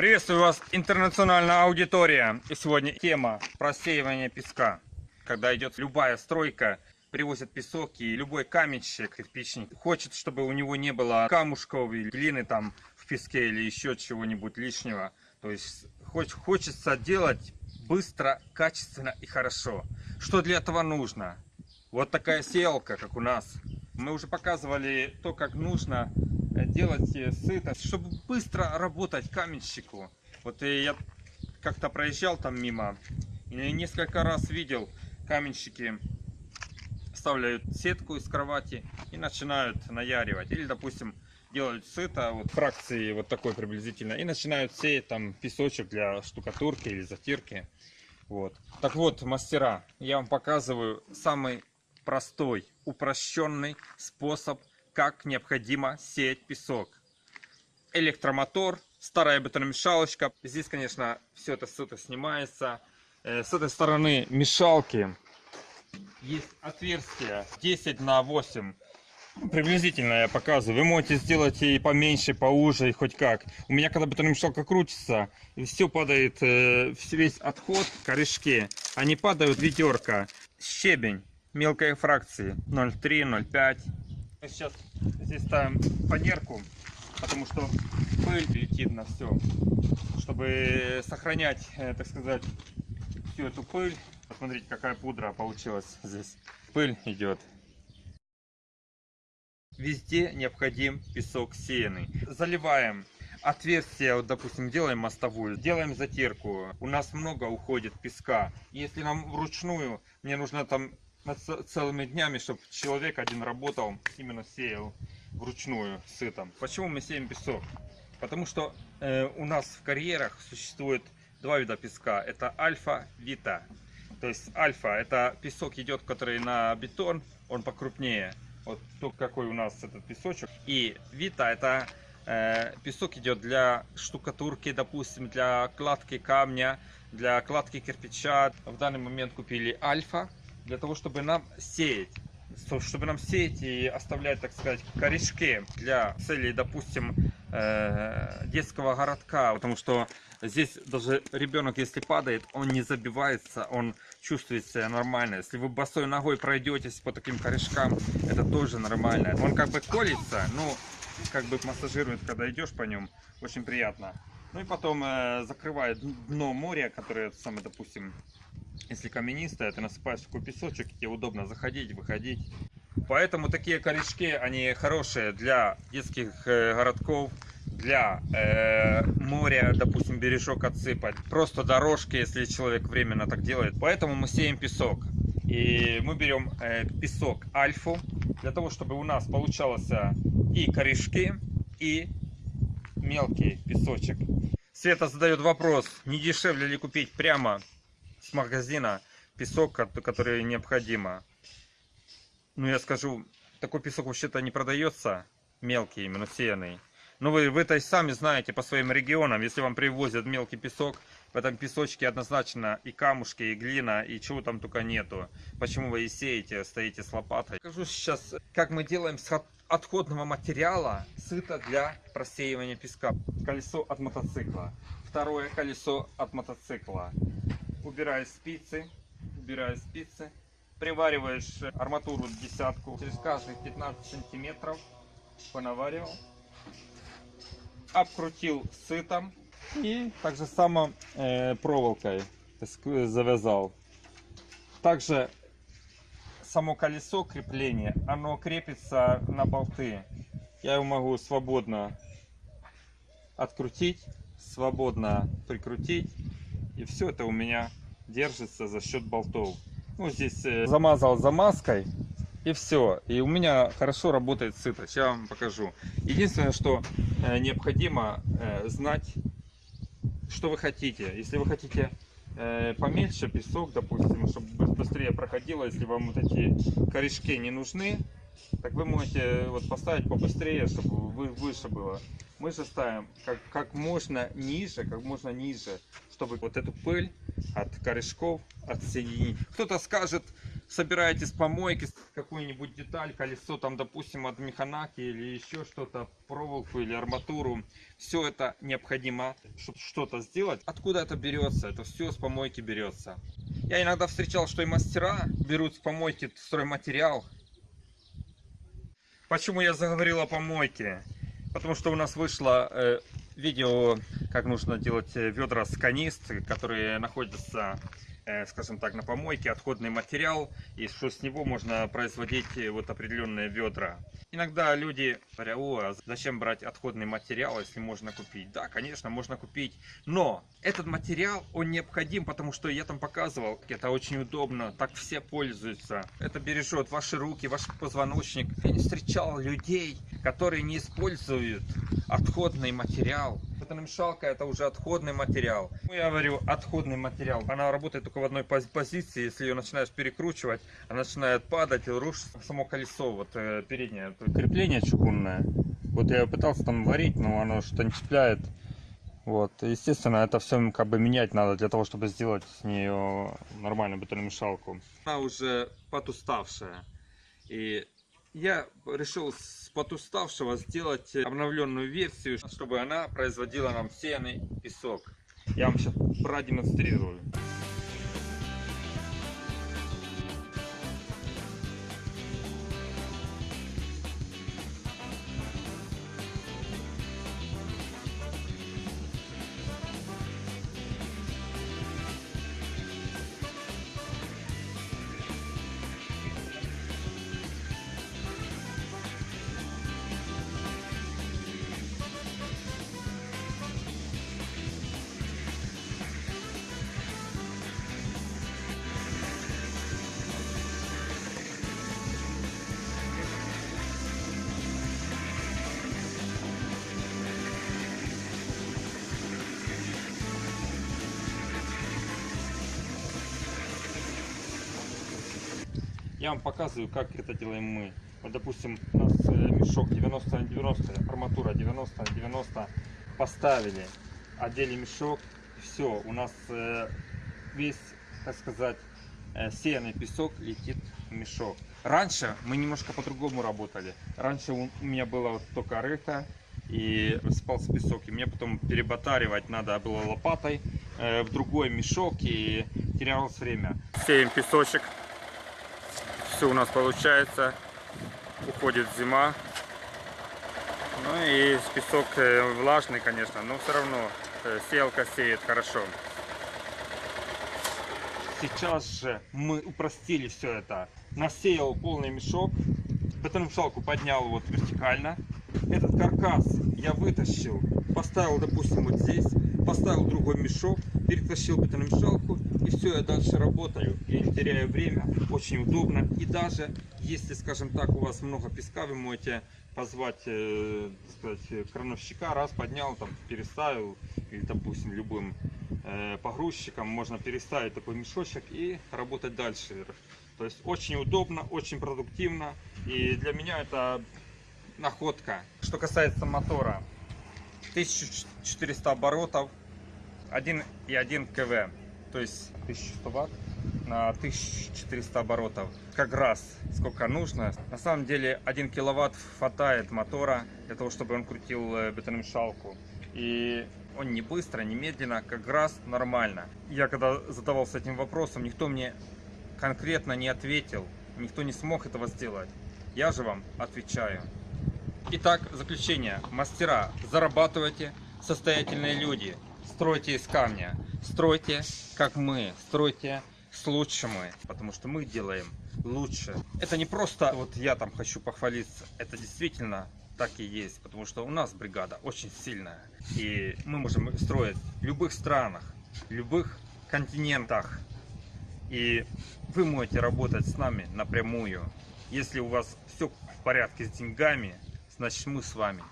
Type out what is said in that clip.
Приветствую вас, интернациональная аудитория. И сегодня тема просеивания песка. Когда идет любая стройка, привозят песок, и любой каменщик, кирпичник, хочет, чтобы у него не было камушков или глины там в песке или еще чего-нибудь лишнего. То есть хоч- хочется делать быстро, качественно и хорошо. Что для этого нужно? Вот такая селка, как у нас. Мы уже показывали то, как нужно делать э, сыто, чтобы быстро работать каменщику. Вот э, я как-то проезжал там мимо и несколько раз видел каменщики вставляют сетку из кровати и начинают наяривать. Или, допустим, делают сыто, вот фракции вот такой приблизительно, и начинают сеять там песочек для штукатурки или затирки. Вот. Так вот, мастера, я вам показываю самый простой, упрощенный способ, как необходимо сеять песок. Электромотор, старая бетономешалочка. Здесь, конечно, все это сыто снимается. Э, С этой стороны мешалки есть отверстие 10 на 8 приблизительно я показываю вы можете сделать и поменьше поуже и хоть как у меня когда бетономешалка крутится все падает э, весь отход корешки они падают ведерко щебень мелкой фракции 0,3 0,5 мы сейчас здесь ставим фанерку потому что пыль летит на все чтобы сохранять э, так сказать всю эту пыль Посмотрите, какая пудра получилась здесь. Пыль идет. Везде необходим песок сеянный. Заливаем отверстие, вот, допустим, делаем мостовую, делаем затирку. У нас много уходит песка. Если нам вручную, мне нужно там целыми днями, чтобы человек один работал, именно сеял вручную сытом. Почему мы сеем песок? Потому что э, у нас в карьерах существует два вида песка. Это альфа, вита. То есть альфа это песок идет, который на бетон, он покрупнее. Вот то, какой у нас этот песочек. И вита это э, песок идет для штукатурки, допустим, для кладки камня, для кладки кирпича. В данный момент купили альфа для того, чтобы нам сеять чтобы нам сеять и оставлять, так сказать, корешки для целей, допустим, э, детского городка, потому что здесь даже ребенок, если падает, он не забивается, он чувствует себя нормально. Если вы босой ногой пройдетесь по таким корешкам, это тоже нормально. Он как бы колется, но как бы массажирует, когда идешь по нем, очень приятно. Ну и потом э, закрывает дно моря, которое, самое, допустим, если каменистая, ты насыпаешь такой песочек, тебе удобно заходить, выходить. Поэтому такие корешки, они хорошие для детских э, городков, для э, моря, допустим, бережок отсыпать. Просто дорожки, если человек временно так делает. Поэтому мы сеем песок. И мы берем э, песок альфу, для того, чтобы у нас получался и корешки, и мелкий песочек. Света задает вопрос, не дешевле ли купить прямо с магазина песок, который необходимо. Ну, я скажу, такой песок вообще-то не продается, мелкий, именно сеянный. Но вы, вы то есть сами знаете по своим регионам, если вам привозят мелкий песок, в этом песочке однозначно и камушки, и глина, и чего там только нету. Почему вы и сеете, стоите с лопатой. Покажу сейчас, как мы делаем с отходного материала сыто для просеивания песка. Колесо от мотоцикла. Второе колесо от мотоцикла убираешь спицы, убираешь спицы, привариваешь арматуру десятку. Через каждые 15 сантиметров, понаваривал, обкрутил сытом. И так же само э, проволокой завязал. Также само колесо крепления, оно крепится на болты. Я его могу свободно открутить, свободно прикрутить и все это у меня держится за счет болтов. Ну, здесь э, замазал замазкой. И все. И у меня хорошо работает сыто. Сейчас я вам покажу. Единственное, что э, необходимо э, знать, что вы хотите. Если вы хотите поменьше песок, допустим, чтобы быстрее проходило, если вам вот эти корешки не нужны, так вы можете вот поставить побыстрее, чтобы вы, выше было. Мы же ставим как, как можно ниже, как можно ниже, чтобы вот эту пыль от корешков отсоединить. Кто-то скажет, собираете с помойки какую-нибудь деталь, колесо там, допустим, от механаки или еще что-то, проволоку или арматуру, все это необходимо, чтобы что-то сделать. Откуда это берется? Это все с помойки берется. Я иногда встречал, что и мастера берут с помойки стройматериал. Почему я заговорил о помойке? Потому что у нас вышло э, видео, как нужно делать э, ведра с канист, которые находятся, скажем так, на помойке, отходный материал, и что с него можно производить э, вот определенные ведра. Иногда люди говорят, о, а зачем брать отходный материал, если можно купить? Да, конечно, можно купить, но этот материал, он необходим, потому что я там показывал, это очень удобно, так все пользуются. Это бережет ваши руки, ваш позвоночник. Я не встречал людей, которые не используют отходный материал. Бетономешалка это уже отходный материал. Ну, Я говорю, отходный материал. Она работает только в одной пози- позиции. Если ее начинаешь перекручивать, она начинает падать и рушится само колесо, вот э, переднее. Крепление чугунное. Вот я пытался там варить, но оно что-то не цепляет. Вот, естественно, это все как бы менять надо для того, чтобы сделать с нее нормальную бетономешалку. Она уже потуставшая. И я решил с потуставшего сделать обновленную версию, чтобы она производила нам сеянный песок. Я вам сейчас продемонстрирую. Я вам показываю, как это делаем мы. Вот, допустим, у нас э, мешок 90 на 90, арматура 90 на 90. Поставили, одели мешок, все, у нас э, весь, так сказать, э, сеянный песок летит в мешок. Раньше мы немножко по-другому работали. Раньше у меня было вот только рыто и высыпался песок. И мне потом переботаривать надо было лопатой в другой мешок и терялось время. Сеем песочек все у нас получается. Уходит зима. Ну и песок э, влажный, конечно, но все равно э, сеялка сеет хорошо. Сейчас же мы упростили все это. Насеял полный мешок, бетономешалку поднял вот вертикально. Этот каркас я вытащил, поставил, допустим, вот здесь, поставил другой мешок, перетащил бетономешалку и все, я дальше работаю. Я не теряю время, очень удобно. И даже если, скажем так, у вас много песка, вы можете позвать, э, сказать, крановщика, раз поднял, там, переставил, или, допустим, любым э, погрузчиком можно переставить такой мешочек и работать дальше. То есть очень удобно, очень продуктивно. И для меня это находка. Что касается мотора, 1400 оборотов, 1,1 кв, то есть 1100 ватт на 1400 оборотов. Как раз сколько нужно. На самом деле 1 киловатт хватает мотора для того, чтобы он крутил э, бетономешалку. И он не быстро, не медленно, как раз нормально. Я когда задавался этим вопросом, никто мне конкретно не ответил. Никто не смог этого сделать. Я же вам отвечаю. Итак, заключение. Мастера, зарабатывайте, состоятельные люди. Стройте из камня. Стройте, как мы. Стройте с лучшим. Потому что мы делаем лучше. Это не просто вот я там хочу похвалиться. Это действительно так и есть. Потому что у нас бригада очень сильная. И мы можем строить в любых странах, в любых континентах. И вы можете работать с нами напрямую. Если у вас все в порядке с деньгами, значит мы с вами